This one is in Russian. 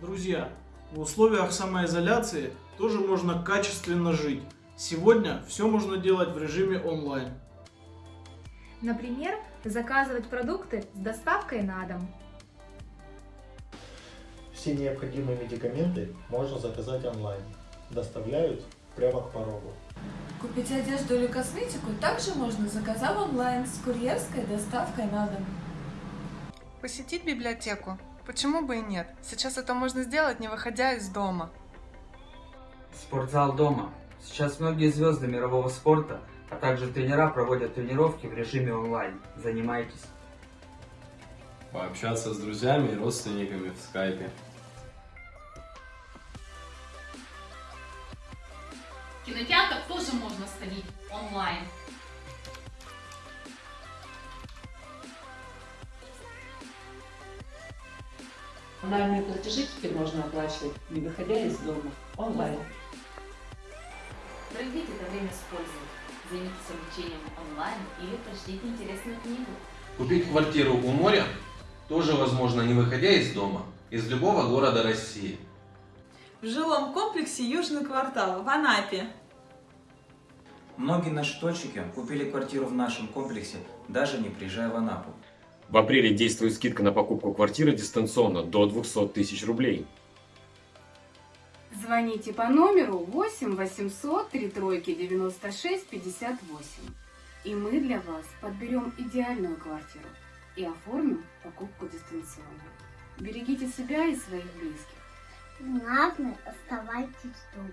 Друзья, в условиях самоизоляции тоже можно качественно жить. Сегодня все можно делать в режиме онлайн. Например, заказывать продукты с доставкой на дом. Все необходимые медикаменты можно заказать онлайн. Доставляют прямо к порогу. Купить одежду или косметику также можно, заказав онлайн с курьерской доставкой на дом. Посетить библиотеку? Почему бы и нет? Сейчас это можно сделать, не выходя из дома. Спортзал дома. Сейчас многие звезды мирового спорта, а также тренера проводят тренировки в режиме онлайн. Занимайтесь. Пообщаться с друзьями и родственниками в скайпе. Кинотеатр тоже можно сходить онлайн. Онлайнные платежи теперь можно оплачивать, не выходя из дома, онлайн. Проведите это время с пользой. Займитесь обучением онлайн или прочтите интересную книгу. Купить квартиру у моря тоже возможно, не выходя из дома, из любого города России. В жилом комплексе Южный квартал в Анапе. Многие наши точки купили квартиру в нашем комплексе, даже не приезжая в Анапу. В апреле действует скидка на покупку квартиры дистанционно до 200 тысяч рублей. Звоните по номеру 8 800 3 тройки 96 58. И мы для вас подберем идеальную квартиру и оформим покупку дистанционно. Берегите себя и своих близких. Главное, оставайтесь дома.